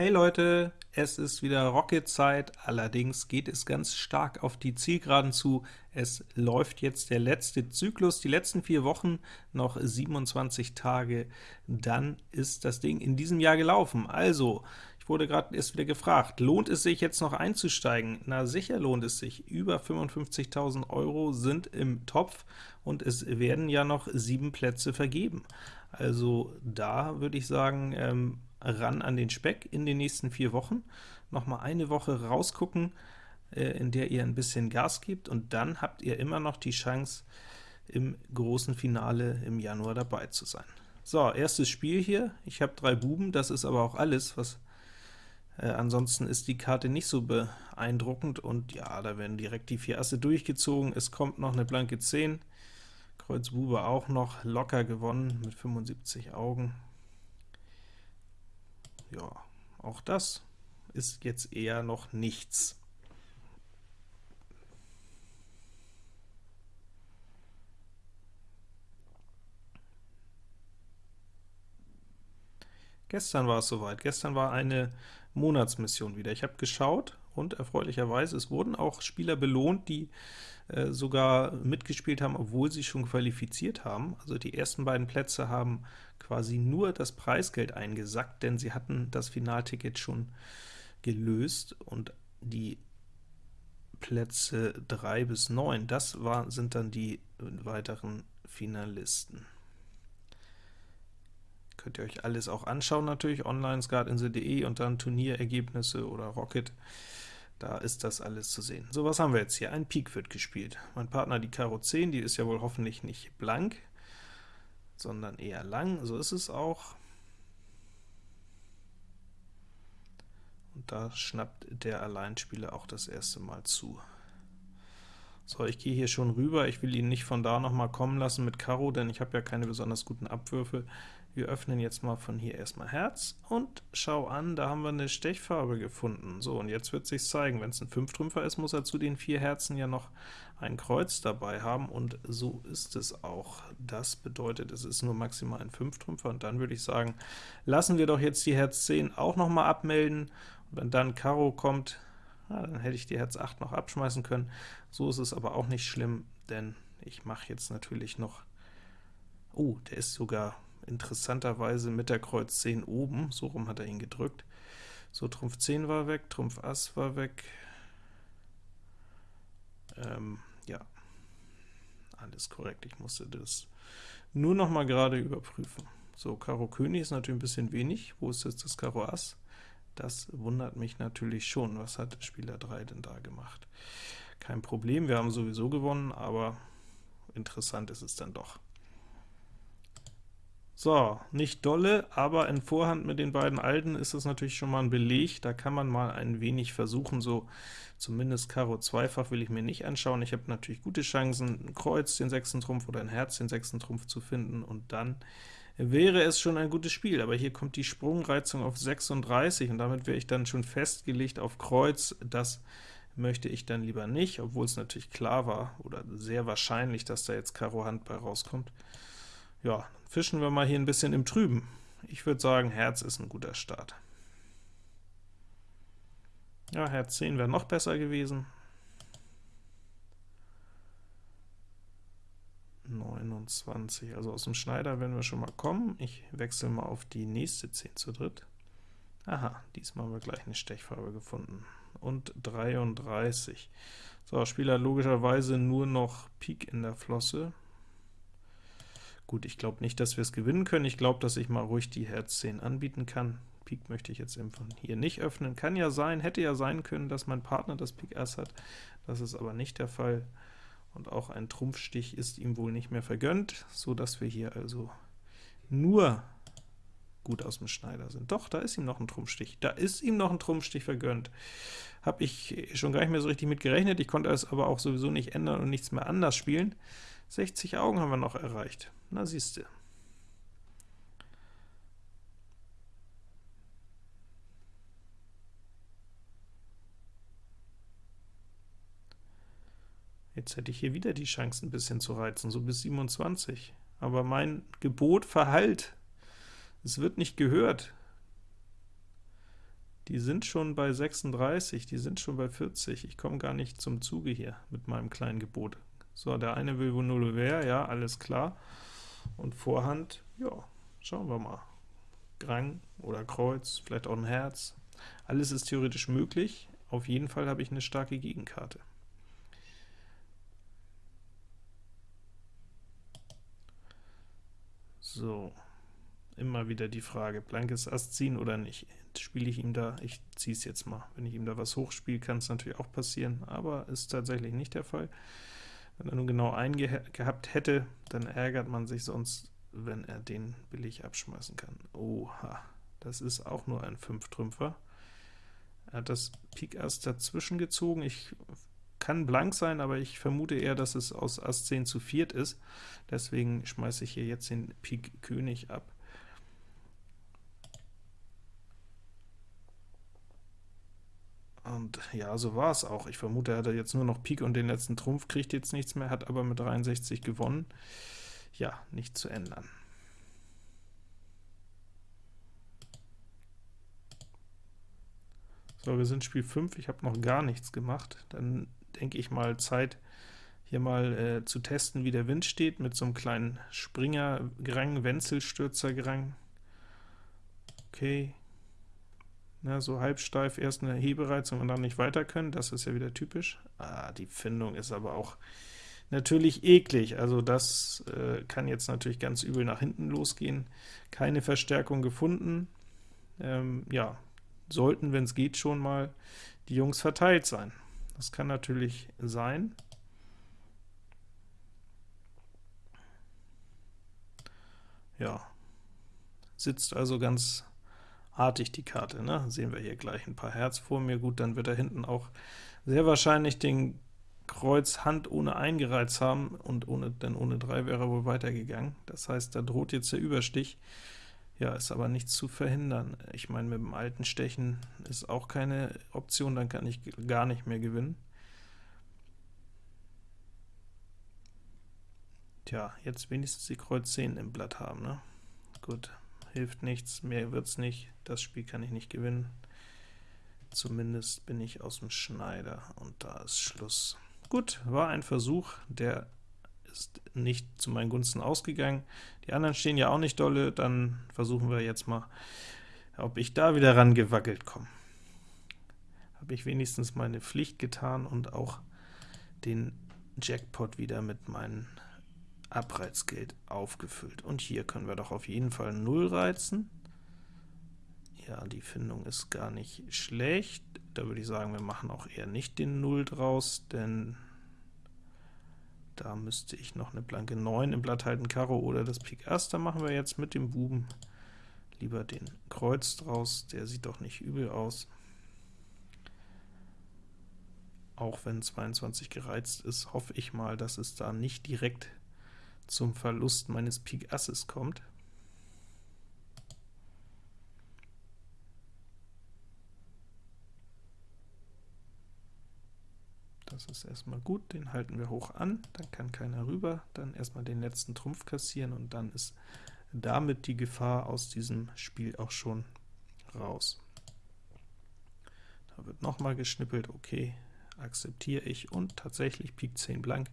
Hey Leute, es ist wieder Rocket-Zeit, allerdings geht es ganz stark auf die Zielgeraden zu. Es läuft jetzt der letzte Zyklus, die letzten vier Wochen, noch 27 Tage, dann ist das Ding in diesem Jahr gelaufen. Also, ich wurde gerade erst wieder gefragt, lohnt es sich jetzt noch einzusteigen? Na sicher lohnt es sich, über 55.000 Euro sind im Topf, und es werden ja noch sieben Plätze vergeben. Also da würde ich sagen, ähm, ran an den Speck in den nächsten vier Wochen, noch mal eine Woche rausgucken, äh, in der ihr ein bisschen Gas gebt, und dann habt ihr immer noch die Chance, im großen Finale im Januar dabei zu sein. So, erstes Spiel hier, ich habe drei Buben, das ist aber auch alles, was äh, ansonsten ist die Karte nicht so beeindruckend, und ja, da werden direkt die vier Asse durchgezogen, es kommt noch eine blanke 10, Kreuz Bube auch noch locker gewonnen mit 75 Augen, ja, auch das ist jetzt eher noch nichts. Gestern war es soweit. Gestern war eine Monatsmission wieder. Ich habe geschaut, und erfreulicherweise, es wurden auch Spieler belohnt, die äh, sogar mitgespielt haben, obwohl sie schon qualifiziert haben. Also die ersten beiden Plätze haben quasi nur das Preisgeld eingesackt, denn sie hatten das Finalticket schon gelöst, und die Plätze 3 bis 9, das war, sind dann die weiteren Finalisten. Könnt ihr euch alles auch anschauen, natürlich, online, skatinsel.de und dann Turnierergebnisse oder Rocket. Da ist das alles zu sehen. So, was haben wir jetzt hier? Ein Pik wird gespielt. Mein Partner die Karo 10, die ist ja wohl hoffentlich nicht blank, sondern eher lang. So ist es auch. Und da schnappt der Alleinspieler auch das erste Mal zu. So, ich gehe hier schon rüber, ich will ihn nicht von da noch mal kommen lassen mit Karo, denn ich habe ja keine besonders guten Abwürfe. Wir öffnen jetzt mal von hier erstmal Herz, und schau an, da haben wir eine Stechfarbe gefunden. So, und jetzt wird sich zeigen, wenn es ein Fünftrümpfer ist, muss er zu den vier Herzen ja noch ein Kreuz dabei haben, und so ist es auch. Das bedeutet, es ist nur maximal ein Fünftrümpfer, und dann würde ich sagen, lassen wir doch jetzt die Herz 10 auch noch mal abmelden, und wenn dann Karo kommt, ja, dann hätte ich die Herz 8 noch abschmeißen können. So ist es aber auch nicht schlimm, denn ich mache jetzt natürlich noch... Oh, der ist sogar interessanterweise mit der Kreuz 10 oben, so rum hat er ihn gedrückt. So, Trumpf 10 war weg, Trumpf Ass war weg. Ähm, ja, alles korrekt, ich musste das nur noch mal gerade überprüfen. So, Karo König ist natürlich ein bisschen wenig. Wo ist jetzt das Karo Ass? Das wundert mich natürlich schon. Was hat Spieler 3 denn da gemacht? Kein Problem, wir haben sowieso gewonnen, aber interessant ist es dann doch. So, nicht dolle, aber in Vorhand mit den beiden Alten ist das natürlich schon mal ein Beleg, da kann man mal ein wenig versuchen, so zumindest Karo zweifach will ich mir nicht anschauen. Ich habe natürlich gute Chancen, ein Kreuz den sechsten Trumpf oder ein Herz den sechsten Trumpf zu finden, und dann wäre es schon ein gutes Spiel, aber hier kommt die Sprungreizung auf 36, und damit wäre ich dann schon festgelegt auf Kreuz. Das möchte ich dann lieber nicht, obwohl es natürlich klar war, oder sehr wahrscheinlich, dass da jetzt Karo Hand bei rauskommt. Ja, fischen wir mal hier ein bisschen im Trüben. Ich würde sagen, Herz ist ein guter Start. Ja, Herz 10 wäre noch besser gewesen. 29, also aus dem Schneider werden wir schon mal kommen. Ich wechsle mal auf die nächste 10 zu dritt. Aha, diesmal haben wir gleich eine Stechfarbe gefunden. Und 33. So, Spieler logischerweise nur noch Pik in der Flosse. Gut, ich glaube nicht, dass wir es gewinnen können. Ich glaube, dass ich mal ruhig die Herz 10 anbieten kann. Pik möchte ich jetzt eben von hier nicht öffnen. Kann ja sein, hätte ja sein können, dass mein Partner das Pik Ass hat. Das ist aber nicht der Fall und auch ein Trumpfstich ist ihm wohl nicht mehr vergönnt, so dass wir hier also nur gut aus dem Schneider sind. Doch, da ist ihm noch ein Trumpfstich. Da ist ihm noch ein Trumpfstich vergönnt. Habe ich schon gar nicht mehr so richtig mit gerechnet. Ich konnte es aber auch sowieso nicht ändern und nichts mehr anders spielen. 60 Augen haben wir noch erreicht. Na siehste. Jetzt hätte ich hier wieder die Chance, ein bisschen zu reizen, so bis 27. Aber mein Gebot verhallt. Es wird nicht gehört. Die sind schon bei 36, die sind schon bei 40. Ich komme gar nicht zum Zuge hier mit meinem kleinen Gebot. So, der eine will wohl 0 wäre, ja, alles klar. Und Vorhand, ja, schauen wir mal. Grang oder Kreuz, vielleicht auch ein Herz. Alles ist theoretisch möglich. Auf jeden Fall habe ich eine starke Gegenkarte. So, immer wieder die Frage, blankes Ass ziehen oder nicht. Spiele ich ihm da, ich ziehe es jetzt mal. Wenn ich ihm da was hochspiele, kann es natürlich auch passieren, aber ist tatsächlich nicht der Fall. Wenn er nun genau eingehabt hätte, dann ärgert man sich sonst, wenn er den billig abschmeißen kann. Oha, das ist auch nur ein 5-Trümpfer. Er hat das Pik Ass dazwischen gezogen. Ich kann blank sein, aber ich vermute eher, dass es aus Ass 10 zu viert ist. Deswegen schmeiße ich hier jetzt den Pik König ab. Und ja, so war es auch. Ich vermute, er hat jetzt nur noch Pik und den letzten Trumpf, kriegt jetzt nichts mehr, hat aber mit 63 gewonnen. Ja, nicht zu ändern. So, wir sind Spiel 5, ich habe noch gar nichts gemacht. Dann denke ich mal Zeit, hier mal äh, zu testen, wie der Wind steht, mit so einem kleinen Springer-Gerang, Wenzelstürzer-Gerang. Okay, na, so halbsteif erst eine Hebereizung und dann nicht weiter können, das ist ja wieder typisch. Ah, die Findung ist aber auch natürlich eklig, also das äh, kann jetzt natürlich ganz übel nach hinten losgehen. Keine Verstärkung gefunden. Ähm, ja, sollten, wenn es geht, schon mal die Jungs verteilt sein. Das kann natürlich sein. Ja, sitzt also ganz artig die Karte, ne? Sehen wir hier gleich ein paar Herz vor mir. Gut, dann wird er hinten auch sehr wahrscheinlich den Kreuz Hand ohne eingereizt haben, und ohne, denn ohne 3 wäre er wohl weitergegangen. Das heißt, da droht jetzt der Überstich. Ja, ist aber nichts zu verhindern. Ich meine, mit dem alten Stechen ist auch keine Option, dann kann ich gar nicht mehr gewinnen. Tja, jetzt wenigstens die Kreuz 10 im Blatt haben, ne? Gut, hilft nichts, mehr wird's nicht, das Spiel kann ich nicht gewinnen. Zumindest bin ich aus dem Schneider, und da ist Schluss. Gut, war ein Versuch, der ist nicht zu meinen Gunsten ausgegangen. Die anderen stehen ja auch nicht dolle, dann versuchen wir jetzt mal, ob ich da wieder rangewackelt komme. Habe ich wenigstens meine Pflicht getan und auch den Jackpot wieder mit meinem Abreizgeld aufgefüllt. Und hier können wir doch auf jeden Fall 0 reizen. Ja, die Findung ist gar nicht schlecht. Da würde ich sagen, wir machen auch eher nicht den 0 draus, denn da müsste ich noch eine blanke 9 im Blatt halten, Karo oder das Pik Ass. Da machen wir jetzt mit dem Buben lieber den Kreuz draus, der sieht doch nicht übel aus. Auch wenn 22 gereizt ist, hoffe ich mal, dass es da nicht direkt zum Verlust meines Pik Asses kommt. Das ist erstmal gut, den halten wir hoch an, dann kann keiner rüber, dann erstmal den letzten Trumpf kassieren, und dann ist damit die Gefahr aus diesem Spiel auch schon raus. Da wird nochmal geschnippelt, okay, akzeptiere ich, und tatsächlich Pik 10 blank,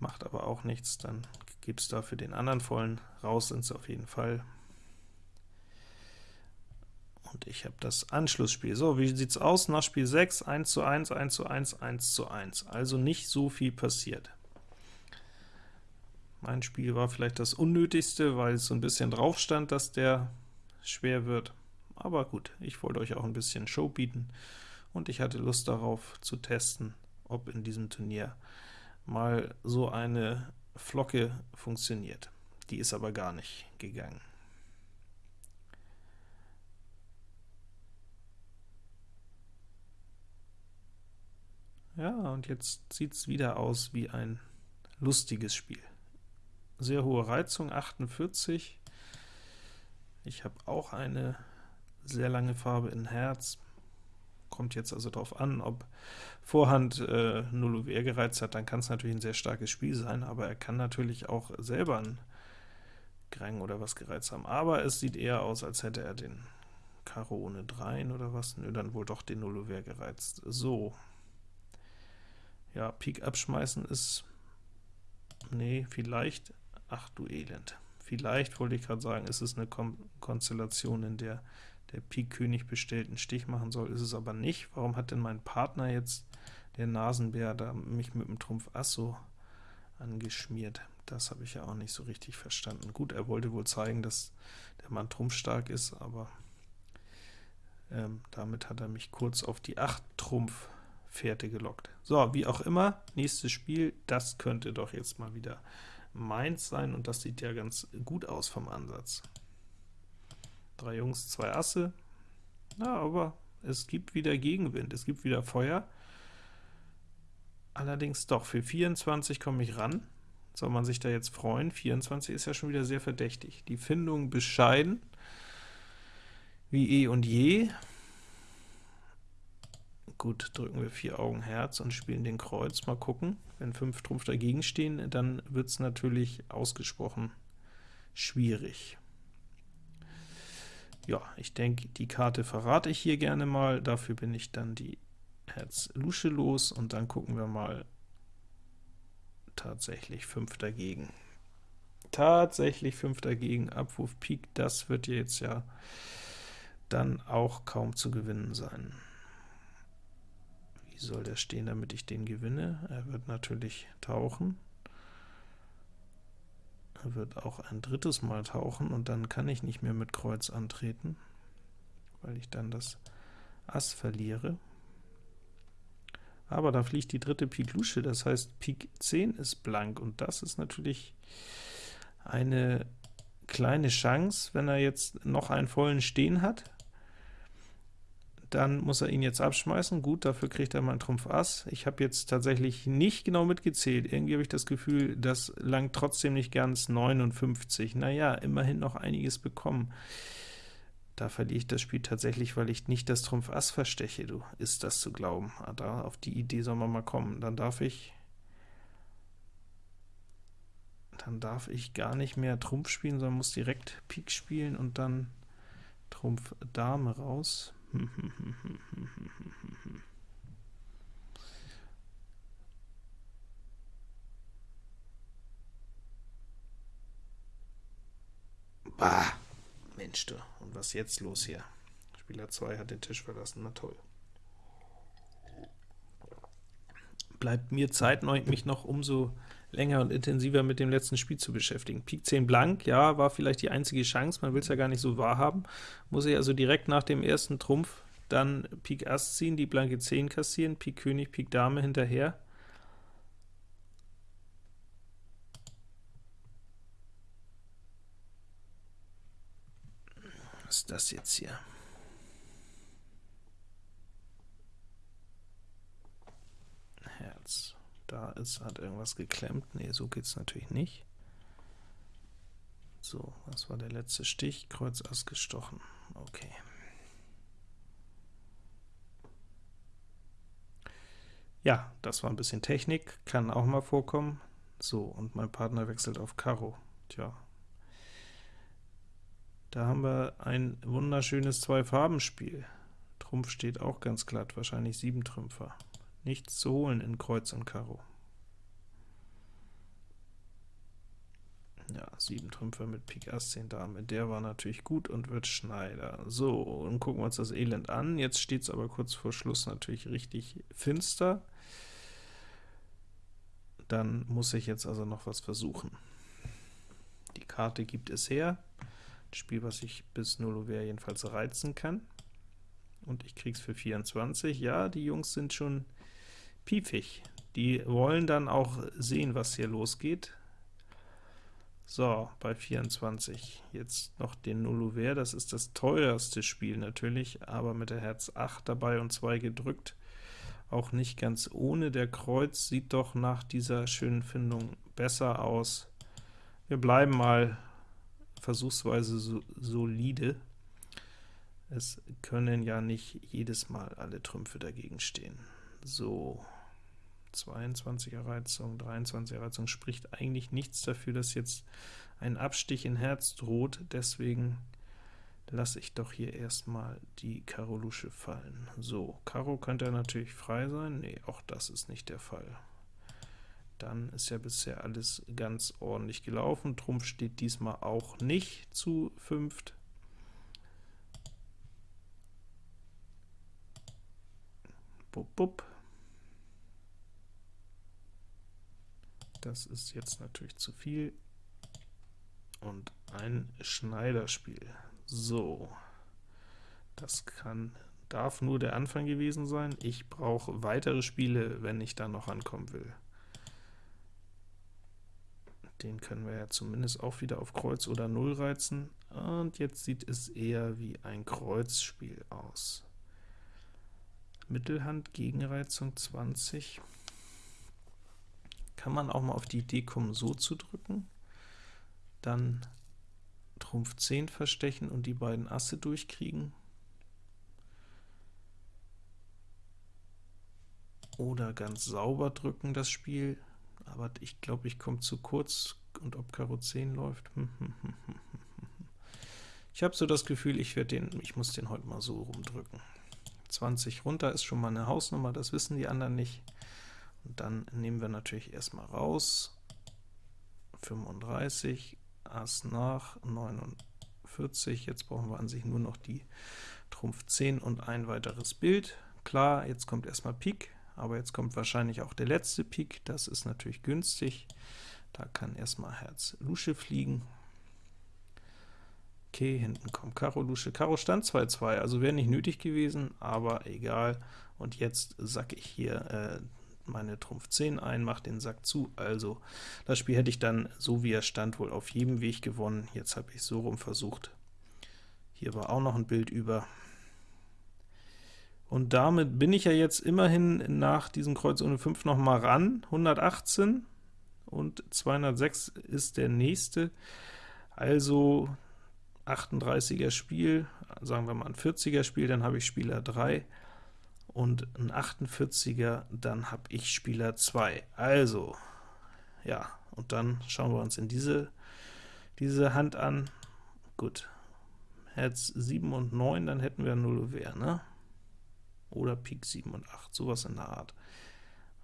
macht aber auch nichts, dann gibt es dafür den anderen vollen, raus sind sie auf jeden Fall, und ich habe das Anschlussspiel. So, wie sieht es aus nach Spiel 6? 1 zu 1, 1 zu 1, 1 zu 1. Also nicht so viel passiert. Mein Spiel war vielleicht das unnötigste, weil es so ein bisschen drauf stand, dass der schwer wird. Aber gut, ich wollte euch auch ein bisschen Show bieten, und ich hatte Lust darauf zu testen, ob in diesem Turnier mal so eine Flocke funktioniert. Die ist aber gar nicht gegangen. Ja, und jetzt sieht es wieder aus wie ein lustiges Spiel. Sehr hohe Reizung, 48. Ich habe auch eine sehr lange Farbe in Herz. Kommt jetzt also darauf an, ob Vorhand äh, 0 UWR gereizt hat, dann kann es natürlich ein sehr starkes Spiel sein, aber er kann natürlich auch selber ein Grang oder was gereizt haben. Aber es sieht eher aus, als hätte er den Karo ohne Dreien oder was? Nö, dann wohl doch den Nullover gereizt. So. Ja, Pik abschmeißen ist... Nee, vielleicht... Ach du Elend. Vielleicht, wollte ich gerade sagen, ist es eine Kon Konstellation, in der der Pik-König bestellten Stich machen soll, ist es aber nicht. Warum hat denn mein Partner jetzt, der Nasenbär, da mich mit dem Trumpf Ass so angeschmiert? Das habe ich ja auch nicht so richtig verstanden. Gut, er wollte wohl zeigen, dass der Mann trumpfstark ist, aber ähm, damit hat er mich kurz auf die 8 Trumpf Fährte gelockt. So, wie auch immer, nächstes Spiel, das könnte doch jetzt mal wieder meins sein, und das sieht ja ganz gut aus vom Ansatz. Drei Jungs, zwei Asse, na, aber es gibt wieder Gegenwind, es gibt wieder Feuer. Allerdings doch, für 24 komme ich ran. Soll man sich da jetzt freuen? 24 ist ja schon wieder sehr verdächtig. Die Findung bescheiden, wie eh und je. Gut, drücken wir vier Augen Herz und spielen den Kreuz. Mal gucken. Wenn fünf Trumpf dagegen stehen, dann wird es natürlich ausgesprochen schwierig. Ja, ich denke, die Karte verrate ich hier gerne mal. Dafür bin ich dann die Herz Lusche los, und dann gucken wir mal tatsächlich 5 dagegen. Tatsächlich 5 dagegen, Abwurf Pik, das wird jetzt ja dann auch kaum zu gewinnen sein. Wie soll der stehen, damit ich den gewinne? Er wird natürlich tauchen. Er wird auch ein drittes Mal tauchen, und dann kann ich nicht mehr mit Kreuz antreten, weil ich dann das Ass verliere. Aber da fliegt die dritte Pik Lusche, das heißt Pik 10 ist blank, und das ist natürlich eine kleine Chance, wenn er jetzt noch einen vollen Stehen hat dann muss er ihn jetzt abschmeißen. Gut, dafür kriegt er mal einen Trumpf Ass. Ich habe jetzt tatsächlich nicht genau mitgezählt. Irgendwie habe ich das Gefühl, das langt trotzdem nicht ganz 59. Naja, immerhin noch einiges bekommen. Da verliere ich das Spiel tatsächlich, weil ich nicht das Trumpf Ass versteche. Du, ist das zu glauben? Ah, da, auf die Idee soll man mal kommen. Dann darf ich dann darf ich gar nicht mehr Trumpf spielen, sondern muss direkt Pik spielen und dann Trumpf Dame raus. Bah, Mensch du, und was jetzt los hier? Spieler 2 hat den Tisch verlassen, na toll. Bleibt mir Zeit, mich noch umso länger und intensiver mit dem letzten Spiel zu beschäftigen. Pik 10 blank, ja, war vielleicht die einzige Chance, man will es ja gar nicht so wahrhaben. Muss ich also direkt nach dem ersten Trumpf dann Pik Ass ziehen, die blanke 10 kassieren, Pik König, Pik Dame hinterher. Was ist das jetzt hier? Herz. Da ist, hat irgendwas geklemmt. Ne, so geht es natürlich nicht. So, was war der letzte Stich? Kreuz Ass gestochen. Okay. Ja, das war ein bisschen Technik, kann auch mal vorkommen. So, und mein Partner wechselt auf Karo. Tja, da haben wir ein wunderschönes Zwei-Farben-Spiel. Trumpf steht auch ganz glatt, wahrscheinlich sieben Trümpfer nichts zu holen in Kreuz und Karo. Ja, 7 Trümpfe mit Pik Ass 10 Dame, der war natürlich gut und wird Schneider. So, und gucken wir uns das Elend an. Jetzt steht es aber kurz vor Schluss natürlich richtig finster. Dann muss ich jetzt also noch was versuchen. Die Karte gibt es her, das Spiel, was ich bis 0 Uhr jedenfalls reizen kann. Und ich krieg's für 24. Ja, die Jungs sind schon piefig. Die wollen dann auch sehen, was hier losgeht. So, bei 24 jetzt noch den Nullouvert, das ist das teuerste Spiel natürlich, aber mit der Herz 8 dabei und 2 gedrückt, auch nicht ganz ohne. Der Kreuz sieht doch nach dieser schönen Findung besser aus. Wir bleiben mal versuchsweise so, solide. Es können ja nicht jedes Mal alle Trümpfe dagegen stehen. So, 22er Reizung, 23er Reizung spricht eigentlich nichts dafür, dass jetzt ein Abstich in Herz droht, deswegen lasse ich doch hier erstmal die Karo Lusche fallen. So, Karo könnte natürlich frei sein. Nee, auch das ist nicht der Fall. Dann ist ja bisher alles ganz ordentlich gelaufen. Trumpf steht diesmal auch nicht zu fünft. Bup, bup. Das ist jetzt natürlich zu viel. Und ein Schneiderspiel. So, das kann, darf nur der Anfang gewesen sein. Ich brauche weitere Spiele, wenn ich da noch ankommen will. Den können wir ja zumindest auch wieder auf Kreuz oder Null reizen. Und jetzt sieht es eher wie ein Kreuzspiel aus. Mittelhand, Gegenreizung 20. Kann man auch mal auf die Idee kommen, so zu drücken. Dann Trumpf 10 verstechen und die beiden Asse durchkriegen. Oder ganz sauber drücken das Spiel, aber ich glaube, ich komme zu kurz, und ob Karo 10 läuft. Ich habe so das Gefühl, ich, den, ich muss den heute mal so rumdrücken. 20 runter ist schon mal eine Hausnummer, das wissen die anderen nicht. Dann nehmen wir natürlich erstmal raus, 35, Ass nach 49, jetzt brauchen wir an sich nur noch die Trumpf 10 und ein weiteres Bild. Klar, jetzt kommt erstmal Pik, aber jetzt kommt wahrscheinlich auch der letzte Pik, das ist natürlich günstig. Da kann erstmal Herz Lusche fliegen. Okay, hinten kommt Karo Lusche. Karo stand 2-2, also wäre nicht nötig gewesen, aber egal. Und jetzt sacke ich hier äh, meine Trumpf 10 ein, mache den Sack zu, also das Spiel hätte ich dann, so wie er stand, wohl auf jedem Weg gewonnen. Jetzt habe ich so rum versucht. Hier war auch noch ein Bild über. Und damit bin ich ja jetzt immerhin nach diesem Kreuz ohne 5 noch mal ran, 118 und 206 ist der nächste, also 38er Spiel, sagen wir mal ein 40er Spiel, dann habe ich Spieler 3, und ein 48er, dann habe ich Spieler 2. Also, ja, und dann schauen wir uns in diese, diese Hand an. Gut, Herz 7 und 9, dann hätten wir 0 Ouvert, ne? Oder Pik 7 und 8, sowas in der Art.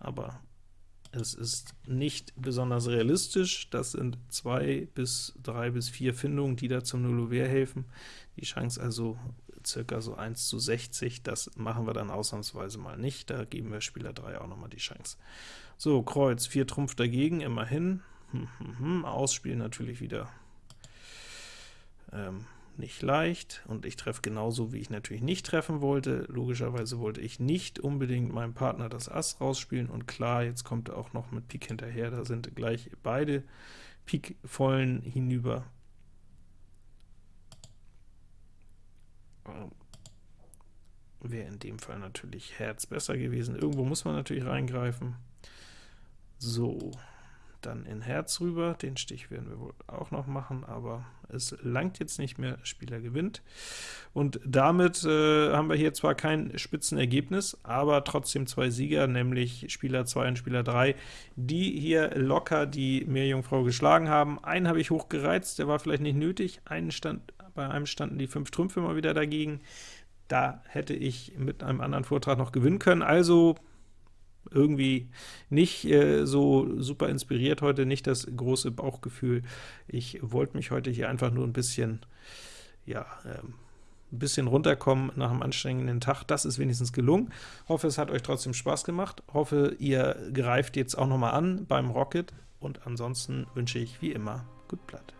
Aber es ist nicht besonders realistisch, das sind 2 bis 3 bis 4 Findungen, die da zum Null Ouvert helfen. Die Chance also circa so 1 zu 60, das machen wir dann ausnahmsweise mal nicht, da geben wir Spieler 3 auch noch mal die Chance. So, Kreuz, 4 Trumpf dagegen, immerhin. Hm, hm, hm. Ausspielen natürlich wieder ähm, nicht leicht, und ich treffe genauso, wie ich natürlich nicht treffen wollte. Logischerweise wollte ich nicht unbedingt meinem Partner das Ass rausspielen, und klar, jetzt kommt er auch noch mit Pik hinterher, da sind gleich beide Pik vollen hinüber. Wäre in dem Fall natürlich Herz besser gewesen. Irgendwo muss man natürlich reingreifen. So, dann in Herz rüber, den Stich werden wir wohl auch noch machen, aber es langt jetzt nicht mehr, Spieler gewinnt. Und damit äh, haben wir hier zwar kein Spitzenergebnis, aber trotzdem zwei Sieger, nämlich Spieler 2 und Spieler 3, die hier locker die Meerjungfrau geschlagen haben. Einen habe ich hochgereizt, der war vielleicht nicht nötig, einen stand, bei einem standen die fünf Trümpfe mal wieder dagegen. Da hätte ich mit einem anderen Vortrag noch gewinnen können, also irgendwie nicht äh, so super inspiriert heute, nicht das große Bauchgefühl. Ich wollte mich heute hier einfach nur ein bisschen, ja, ähm, ein bisschen runterkommen nach einem anstrengenden Tag. Das ist wenigstens gelungen. Hoffe, es hat euch trotzdem Spaß gemacht. Hoffe, ihr greift jetzt auch noch mal an beim Rocket. Und ansonsten wünsche ich wie immer gut Blatt.